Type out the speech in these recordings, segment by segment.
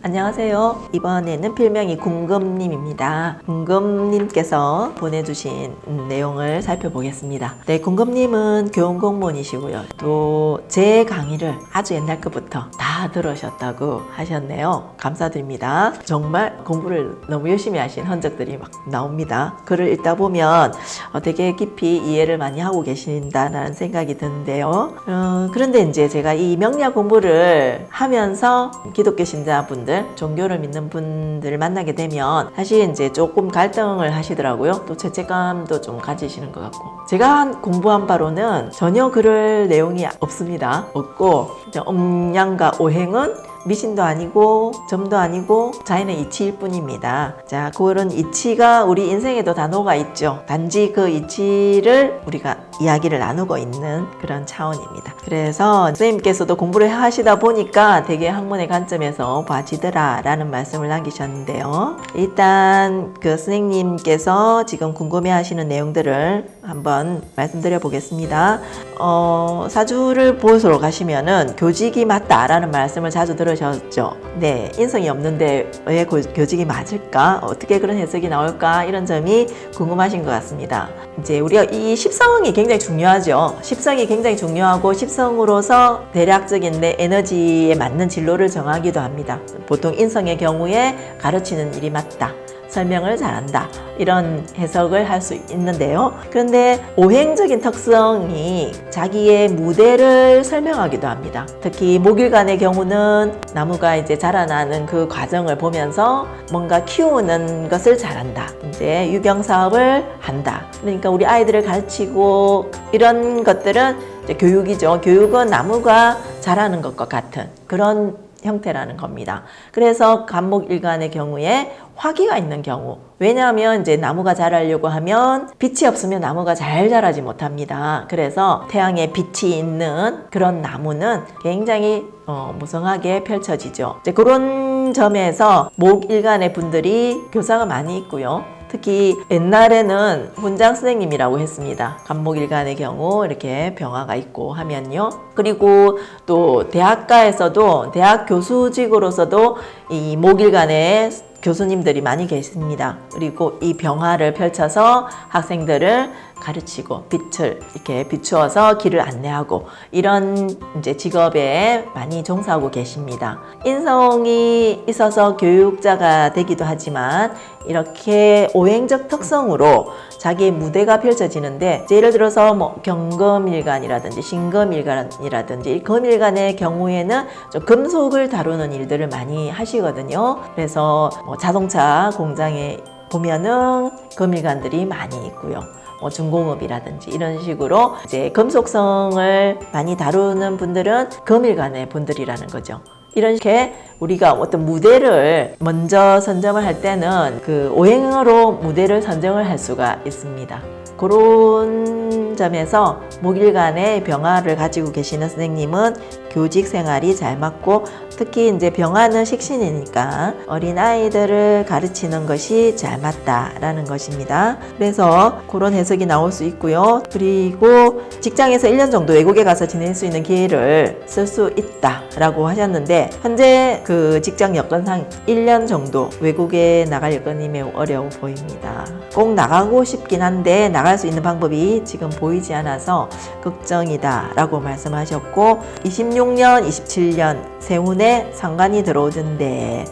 안녕하세요. 이번에는 필명이 궁금님입니다. 궁금님께서 보내주신 음, 내용을 살펴보겠습니다. 네, 궁금님은 교원공무원이시고요. 또 제 강의를 아주 옛날 것부터 다 들으셨다고 하셨네요. 감사드립니다. 정말 공부를 너무 열심히 하신 흔적들이 막 나옵니다. 글을 읽다 보면 어, 되게 깊이 이해를 많이 하고 계신다는 생각이 드는데요. 어, 그런데 이제 제가 이 명리학 공부를 하면서 기독교 신자분들, 종교를 믿는 분들을 만나게 되면 사실 이제 조금 갈등을 하시더라고요. 또 죄책감도 좀 가지시는 것 같고. 제가 한- 공부한 바로는 전혀 그럴 내용이 없습니다. 없고 음양과 오행은 미신도 아니고 점도 아니고 자연의 이치일 뿐입니다. 자, 그런 이치가 우리 인생에도 다 녹아 있죠. 단지 그 이치를 우리가 이야기를 나누고 있는 그런 차원입니다. 그래서 선생님께서도 공부를 하시다 보니까 되게 학문의 관점에서 봐지더라 라는 말씀을 남기셨는데요. 일단 그 선생님께서 지금 궁금해 하시는 내용들을 한번 말씀드려 보겠습니다. 어, 사주를 보러 가시면은 교직이 맞다 라는 말씀을 자주 들으셨죠. 네, 인성이 없는데 왜 고- 교직이 맞을까? 어떻게 그런 해석이 나올까? 이런 점이 궁금하신 것 같습니다. 이제 우리가 이 십성이 굉장히 중요하죠. 십성이 굉장히 중요하고 십성으로서 대략적인 내 에너지에 맞는 진로를 정하기도 합니다. 보통 인성의 경우에 가르치는 일이 맞다. 설명을 잘한다. 이런 해석을 할 수 있는데요. 그런데 오행적인 특성이 자기의 무대를 설명하기도 합니다. 특히 목일간의 경우는 나무가 이제 자라나는 그 과정을 보면서 뭔가 키우는 것을 잘한다. 이제 유경 사업을 한다. 그러니까 우리 아이들을 가르치고 이런 것들은 이제 교육이죠. 교육은 나무가 자라는 것과 같은 그런 형태라는 겁니다. 그래서 간목일간의 경우에 화기가 있는 경우 왜냐하면 이제 나무가 자라려고 하면 빛이 없으면 나무가 잘 자라지 못합니다. 그래서 태양에 빛이 있는 그런 나무는 굉장히 어, 무성하게 펼쳐지죠. 이제 그런 점에서 목일간의 분들이 교사가 많이 있고요. 특히 옛날에는 훈장 선생님이라고 했습니다. 간목일간의 경우 이렇게 병화가 있고 하면요. 그리고 또 대학가에서도 대학 교수직으로서도 이 목일간의 교수님들이 많이 계십니다. 그리고 이 병화를 펼쳐서 학생들을 가르치고 빛을 이렇게 비추어서 길을 안내하고 이런 이제 직업에 많이 종사하고 계십니다. 인성이 있어서 교육자가 되기도 하지만 이렇게 오행적 특성으로 자기의 무대가 펼쳐지는데 예를 들어서 뭐 경금일간이라든지 신금일간이라든지 이 금일간의 경우에는 좀 금속을 다루는 일들을 많이 하시거든요. 그래서 뭐 자동차 공장에 보면은 금일간들이 많이 있고요. 뭐 중공업이라든지 이런 식으로 이제 금속성을 많이 다루는 분들은 금일간의 분들이라는 거죠. 이렇게 우리가 어떤 무대를 먼저 선정을 할 때는 그 오행으로 무대를 선정을 할 수가 있습니다. 그런 점에서 목일간의 병화를 가지고 계시는 선생님은 교직 생활이 잘 맞고 특히 이제 병화는 식신이니까 어린 아이들을 가르치는 것이 잘 맞다라는 것입니다. 그래서 그런 해석이 나올 수 있고요. 그리고 직장에서 1년 정도 외국에 가서 지낼 수 있는 기회를 쓸 수 있다라고 하셨는데 현재 그 직장 여건상 1년 정도 외국에 나갈 여건이 매우 어려워 보입니다. 꼭 나가고 싶긴 한데 나갈 수 있는 방법이 지금 보이지 않아서 걱정이다 라고 말씀하셨고 26 년, 27년 세운에 상관이 들어오던데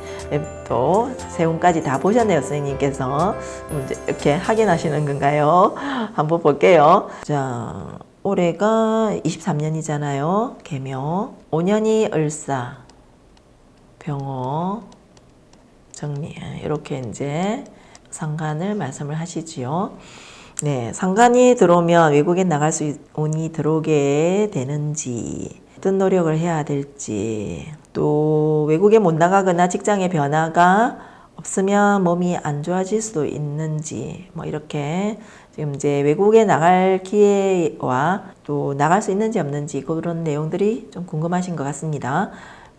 또 세운까지 다 보셨네요 선생님께서 음, 이렇게 확인하시는 건가요? 한번 볼게요. 자 올해가 23년이잖아요. 개묘 5년이 을사 병호 정리 이렇게 이제 상관을 말씀을 하시지요. 네, 상관이 들어오면 외국에 나갈 수 있- 운이 들어오게 되는지 어떤 노력을 해야 될지 또 외국에 못 나가거나 직장의 변화가 없으면 몸이 안 좋아질 수도 있는지 뭐 이렇게 지금 이제 외국에 나갈 기회와 또 나갈 수 있는지 없는지 그런 내용들이 좀 궁금하신 것 같습니다.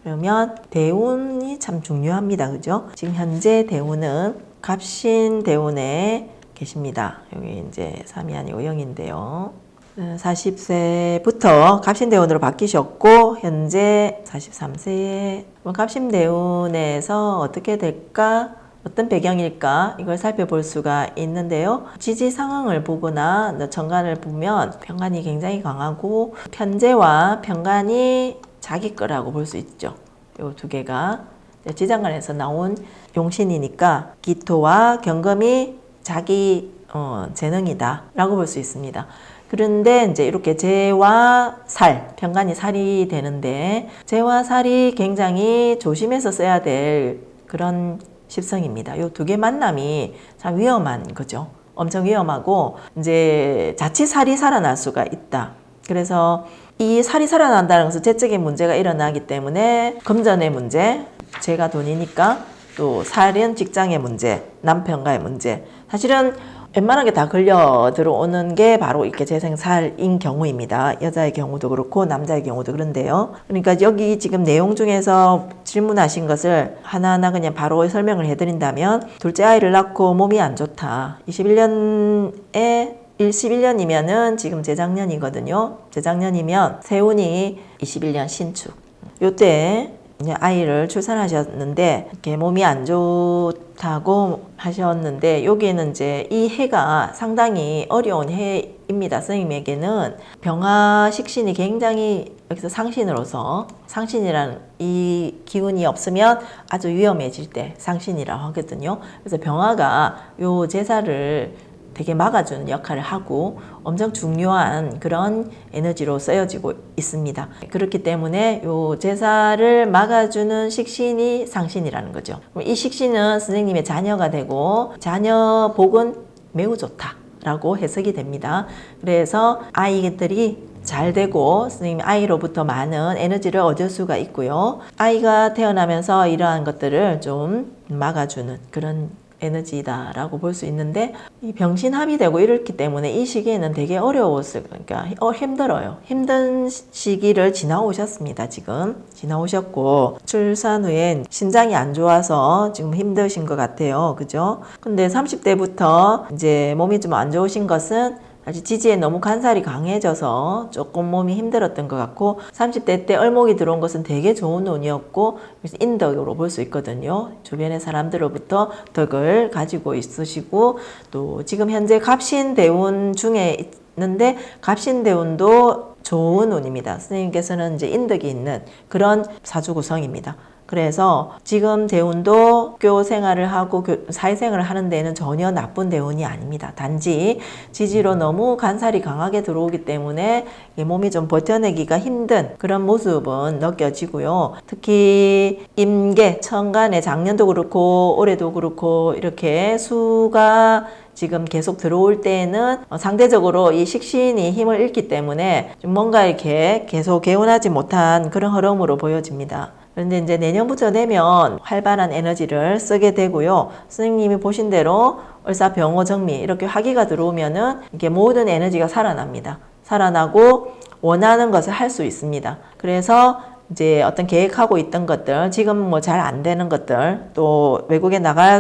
그러면 대운이 참 중요합니다. 그죠? 지금 현재 대운은 갑신 대운에 계십니다. 여기 이제 3이 아니고 0인데요. 40세부터 갑신대운으로 바뀌셨고 현재 43세에 갑신대운에서 어떻게 될까? 어떤 배경일까? 이걸 살펴볼 수가 있는데요. 지지 상황을 보거나 천간을 보면 편간이 굉장히 강하고 편제와 편간이 자기 거라고 볼 수 있죠. 이 두 개가 지장간에서 나온 용신이니까 기토와 경금이 자기 어, 재능이다 라고 볼 수 있습니다. 그런데 이제 이렇게 재와 살, 편간이 살이 되는데 재와 살이 굉장히 조심해서 써야 될 그런 십성입니다. 이 두 개 만남이 참 위험한 거죠. 엄청 위험하고 이제 자칫 살이 살아날 수가 있다. 그래서 이 살이 살아난다는 것은 재적인 문제가 일어나기 때문에 금전의 문제, 재가 돈이니까 또 살은 직장의 문제, 남편과의 문제. 사실은 웬만하게 다 걸려 들어오는 게 바로 이렇게 재생살인 경우입니다. 여자의 경우도 그렇고 남자의 경우도 그런데요. 그러니까 여기 지금 내용 중에서 질문하신 것을 하나하나 그냥 바로 설명을 해드린다면 둘째 아이를 낳고 몸이 안 좋다. 21년에 11년이면은 지금 재작년이거든요. 재작년이면 세운이 21년 신축. 요때 아이를 출산하셨는데 이렇게 몸이 안 좋다고 하셨는데 여기에는 이제 이 해가 상당히 어려운 해입니다. 선생님에게는 병화 식신이 굉장히 여기서 상신으로서 상신이라는 이 기운이 없으면 아주 위험해질 때 상신이라고 하거든요. 그래서 병화가 요 제사를 되게 막아주는 역할을 하고 엄청 중요한 그런 에너지로 쓰여지고 있습니다. 그렇기 때문에 요 제사를 막아주는 식신이 상신이라는 거죠. 이 식신은 선생님의 자녀가 되고 자녀 복은 매우 좋다 라고 해석이 됩니다. 그래서 아이들이 잘 되고 선생님 아이로부터 많은 에너지를 얻을 수가 있고요. 아이가 태어나면서 이러한 것들을 좀 막아주는 그런 에너지다라고 볼 수 있는데 이 병신합이 되고 이렇기 때문에 이 시기에는 되게 어려웠을 그러니까 어, 힘들어요. 힘든 시기를 지나오셨습니다. 지금 지나오셨고 출산 후에 신장이 안 좋아서 지금 힘드신 것 같아요. 그죠? 근데 30대부터 이제 몸이 좀 안 좋으신 것은 아직 지지에 너무 간살이 강해져서 조금 몸이 힘들었던 것 같고 30대 때 얼목이 들어온 것은 되게 좋은 운이었고 그래서 인덕으로 볼 수 있거든요. 주변의 사람들로부터 덕을 가지고 있으시고 또 지금 현재 갑신대운 중에 있는데 갑신대운도 좋은 운입니다. 선생님께서는 이제 인덕이 있는 그런 사주 구성입니다. 그래서 지금 대운도 학교 생활을 하고 사회생활을 하는 데는 전혀 나쁜 대운이 아닙니다. 단지 지지로 너무 간살이 강하게 들어오기 때문에 몸이 좀 버텨내기가 힘든 그런 모습은 느껴지고요. 특히 임계, 천간에 작년도 그렇고 올해도 그렇고 이렇게 수가 지금 계속 들어올 때는 상대적으로 이 식신이 힘을 잃기 때문에 뭔가 이렇게 계속 개운하지 못한 그런 흐름으로 보여집니다. 그런데 이제 내년부터 되면 활발한 에너지를 쓰게 되고요. 선생님이 보신 대로 을사병호 정미 이렇게 화기가 들어오면은 이게 모든 에너지가 살아납니다. 살아나고 원하는 것을 할 수 있습니다. 그래서 이제 어떤 계획하고 있던 것들, 지금 뭐 잘 안 되는 것들, 또 외국에 나가야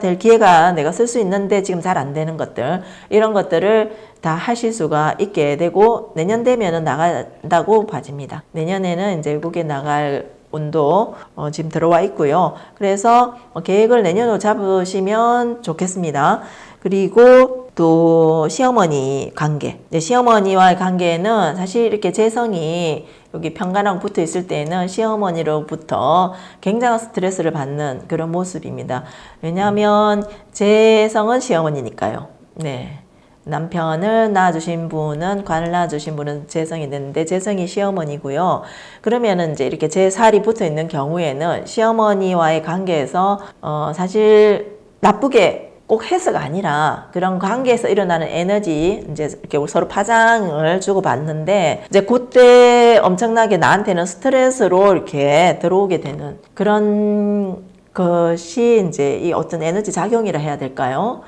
될 기회가 내가 쓸 수 있는데 지금 잘 안 되는 것들, 이런 것들을 다 하실 수가 있게 되고, 내년 되면은 나간다고 봐집니다. 내년에는 이제 외국에 나갈 운도 어, 지금 들어와 있고요. 그래서 어, 계획을 내년으로 잡으시면 좋겠습니다. 그리고 또 시어머니 관계. 네, 시어머니와의 관계는 사실 이렇게 재성이 여기 편간하고 붙어 있을 때는 시어머니로부터 굉장한 스트레스를 받는 그런 모습입니다. 왜냐하면 재성은 시어머니니까요. 네. 남편을 낳아주신 분은 관을 낳아주신 분은 재성이 됐는데 재성이 시어머니고요. 그러면은 이제 이렇게 제 살이 붙어 있는 경우에는 시어머니와의 관계에서 어 사실 나쁘게 꼭 해서가 아니라 그런 관계에서 일어나는 에너지 이제 이렇게 서로 파장을 주고 받는데 이제 그때 엄청나게 나한테는 스트레스로 이렇게 들어오게 되는 그런 것이 이제 이 어떤 에너지 작용이라 해야 될까요?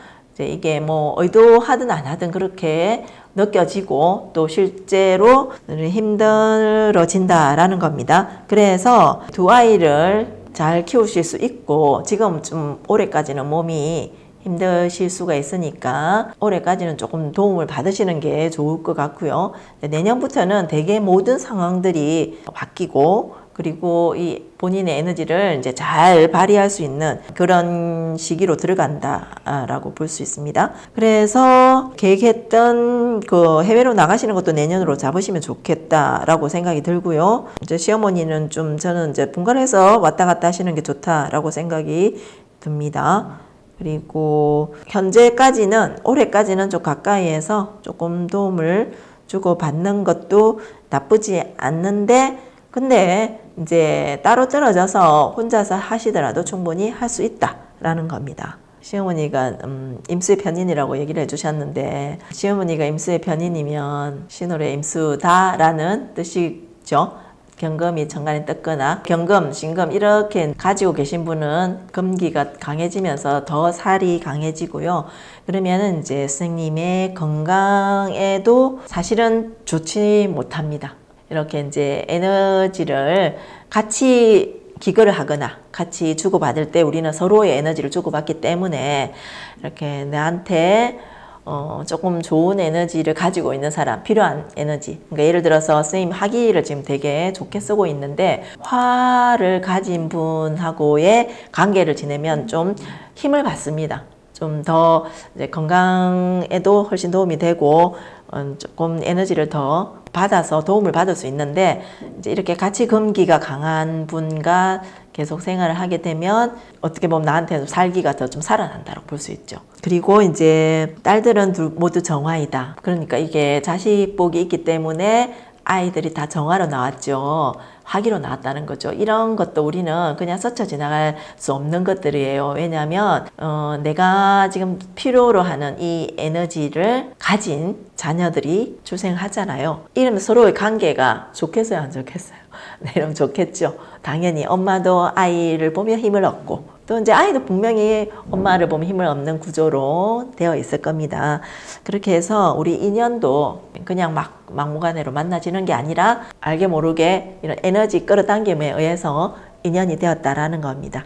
이게 뭐 의도하든 안 하든 그렇게 느껴지고 또 실제로 힘들어진다라는 겁니다. 그래서 두 아이를 잘 키우실 수 있고 지금 좀 올해까지는 몸이 힘드실 수가 있으니까 올해까지는 조금 도움을 받으시는 게 좋을 것 같고요. 내년부터는 대개 모든 상황들이 바뀌고 그리고 이 본인의 에너지를 이제 잘 발휘할 수 있는 그런 시기로 들어간다라고 볼 수 있습니다. 그래서 계획했던 그 해외로 나가시는 것도 내년으로 잡으시면 좋겠다라고 생각이 들고요. 이제 시어머니는 좀 저는 이제 분간해서 왔다 갔다 하시는 게 좋다라고 생각이 듭니다. 그리고 현재까지는 올해까지는 좀 가까이에서 조금 도움을 주고 받는 것도 나쁘지 않는데 근데 이제 따로 떨어져서 혼자서 하시더라도 충분히 할 수 있다라는 겁니다. 시어머니가 음, 임수의 편인이라고 얘기를 해주셨는데 시어머니가 임수의 편인이면 신월의 임수다라는 뜻이죠. 경금이 천간에 떴거나 경금, 신금 이렇게 가지고 계신 분은 금기가 강해지면서 더 살이 강해지고요. 그러면은 이제 스님의 건강에도 사실은 좋지 못합니다. 이렇게 이제 에너지를 같이 기거를 하거나 같이 주고받을 때 우리는 서로의 에너지를 주고받기 때문에 이렇게 나한테 어, 조금 좋은 에너지를 가지고 있는 사람, 필요한 에너지. 그러니까 예를 들어서 선생님 화기를 지금 되게 좋게 쓰고 있는데 화를 가진 분하고의 관계를 지내면 좀 힘을 받습니다. 좀 더 건강에도 훨씬 도움이 되고 어, 조금 에너지를 더 받아서 도움을 받을 수 있는데 이제 이렇게 같이 금기가 강한 분과 계속 생활을 하게 되면 어떻게 보면 나한테도 살기가 더 좀 살아난다고 볼 수 있죠. 그리고 이제 딸들은 둘 모두 정화이다. 그러니까 이게 자식 복이 있기 때문에 아이들이 다 정화로 나왔죠. 화기로 나왔다는 거죠. 이런 것도 우리는 그냥 스쳐 지나갈 수 없는 것들이에요. 왜냐하면 어, 내가 지금 필요로 하는 이 에너지를 가진 자녀들이 출생하잖아요. 이러면 서로의 관계가 좋겠어요, 안 좋겠어요? 네, 이러면 좋겠죠. 당연히 엄마도 아이를 보며 힘을 얻고 또 이제 아이도 분명히 엄마를 보면 힘을 얻는 구조로 되어 있을 겁니다. 그렇게 해서 우리 인연도 그냥 막 막무가내로 만나지는 게 아니라 알게 모르게 이런 에너지 끌어당김에 의해서 인연이 되었다라는 겁니다.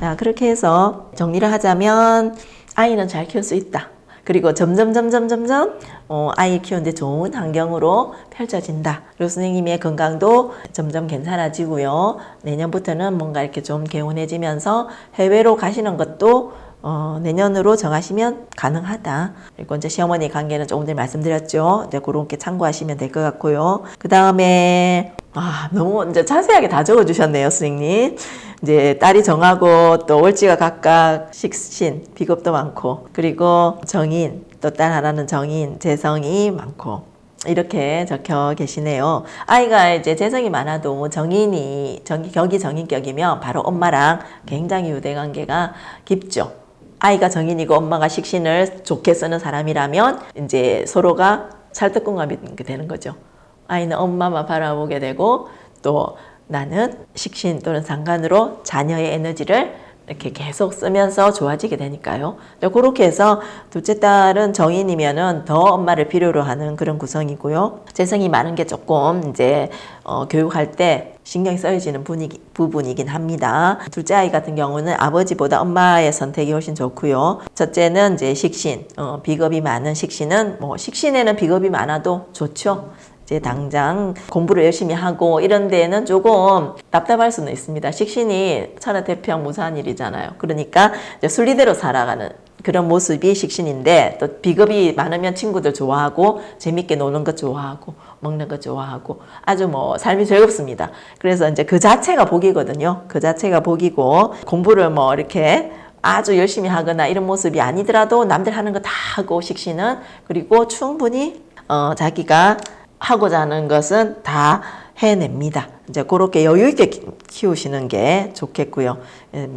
자, 그렇게 해서 정리를 하자면 아이는 잘 키울 수 있다. 그리고 점점 점점 점점 어, 아이 키우는데 좋은 환경으로 펼쳐진다. 그리고 선생님의 건강도 점점 괜찮아지고요. 내년부터는 뭔가 이렇게 좀 개운해지면서 해외로 가시는 것도 어, 내년으로 정하시면 가능하다. 그리고 이제 시어머니 관계는 조금 전에 말씀드렸죠. 이제 그렇게 참고하시면 될 것 같고요. 그 다음에 아, 너무 이제 자세하게 다 적어 주셨네요, 선생님. 이제 딸이 정하고 또 월지가 각각 식신, 비겁도 많고, 그리고 정인, 또 딸 하나는 정인, 재성이 많고, 이렇게 적혀 계시네요. 아이가 이제 재성이 많아도 정인이, 정, 격이 정인격이면 바로 엄마랑 굉장히 유대 관계가 깊죠. 아이가 정인이고 엄마가 식신을 좋게 쓰는 사람이라면 이제 서로가 찰떡궁합이 되는 거죠. 아이는 엄마만 바라보게 되고 또 나는 식신 또는 상관으로 자녀의 에너지를 이렇게 계속 쓰면서 좋아지게 되니까요. 그렇게 해서 둘째 딸은 정인이면은 더 엄마를 필요로 하는 그런 구성이고요. 재성이 많은 게 조금 이제 어, 교육할 때 신경이 쓰여지는 분위기, 부분이긴 합니다. 둘째 아이 같은 경우는 아버지보다 엄마의 선택이 훨씬 좋고요. 첫째는 이제 식신, 어, 비겁이 많은 식신은 뭐 식신에는 비겁이 많아도 좋죠. 이제 당장 공부를 열심히 하고 이런 데에는 조금 답답할 수는 있습니다. 식신이 천하 태평 무사한 일이잖아요. 그러니까 순리대로 살아가는 그런 모습이 식신인데 또 비겁이 많으면 친구들 좋아하고 재밌게 노는 것 좋아하고 먹는 것 좋아하고 아주 뭐 삶이 즐겁습니다. 그래서 이제 그 자체가 복이거든요. 그 자체가 복이고 공부를 뭐 이렇게 아주 열심히 하거나 이런 모습이 아니더라도 남들 하는 거 다 하고 식신은 그리고 충분히 어 자기가 하고자 하는 것은 다 해냅니다. 이제 그렇게 여유 있게 키우시는 게 좋겠고요.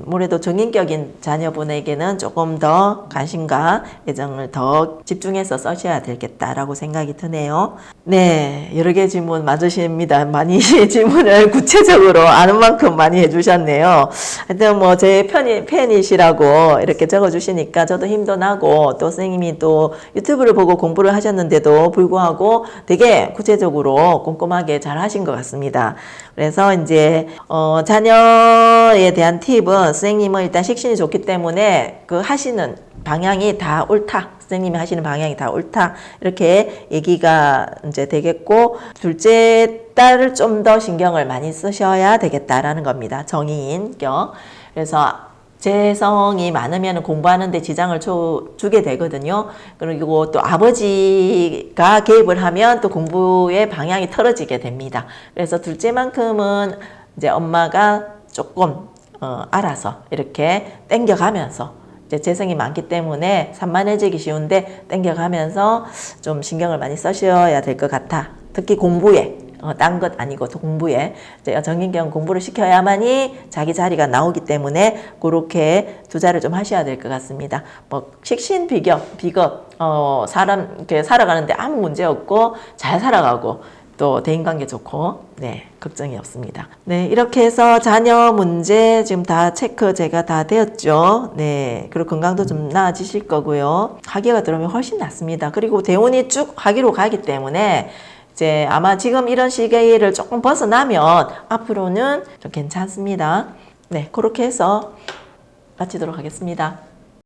아무래도 정인격인 자녀분에게는 조금 더 관심과 애정을 더 집중해서 써셔야 되겠다라고 생각이 드네요. 네, 여러 개 질문 맞으십니다. 많이 질문을 구체적으로 아는 만큼 많이 해주셨네요. 하여튼 뭐 제 편이, 팬이시라고 이렇게 적어주시니까 저도 힘도 나고 또 선생님이 또 유튜브를 보고 공부를 하셨는데도 불구하고 되게 구체적으로 꼼꼼하게 잘 하신 것 같습니다. 그래서 이제 어, 자녀에 대한 팁은 선생님은 일단 식신이 좋기 때문에 그 하시는 방향이 다 옳다. 선생님이 하시는 방향이 다 옳다. 이렇게 얘기가 이제 되겠고, 둘째 딸을 좀 더 신경을 많이 쓰셔야 되겠다라는 겁니다. 정의인격. 그래서 재성이 많으면 공부하는데 지장을 줘, 주게 되거든요. 그리고 또 아버지가 개입을 하면 또 공부의 방향이 틀어지게 됩니다. 그래서 둘째만큼은 이제 엄마가 조금 어, 알아서 이렇게 땡겨가면서 이제 재성이 많기 때문에 산만해지기 쉬운데 땡겨가면서 좀 신경을 많이 써셔야 될 것 같아. 특히 공부에 어, 딴것 아니고 또 공부에 정인경 공부를 시켜야만이 자기 자리가 나오기 때문에 그렇게 투자를 좀 하셔야 될 것 같습니다. 뭐 식신 비격 비겁 어, 사람 이렇게 살아가는데 아무 문제 없고 잘 살아가고 또 대인관계 좋고 네 걱정이 없습니다. 네 이렇게 해서 자녀 문제 지금 다 체크 제가 다 되었죠. 네 그리고 건강도 좀 나아지실 거고요. 학기가 들어오면 훨씬 낫습니다. 그리고 대운이 쭉 학기로 가기 때문에 이제 아마 지금 이런 시기를 조금 벗어나면 앞으로는 좀 괜찮습니다. 네 그렇게 해서 마치도록 하겠습니다.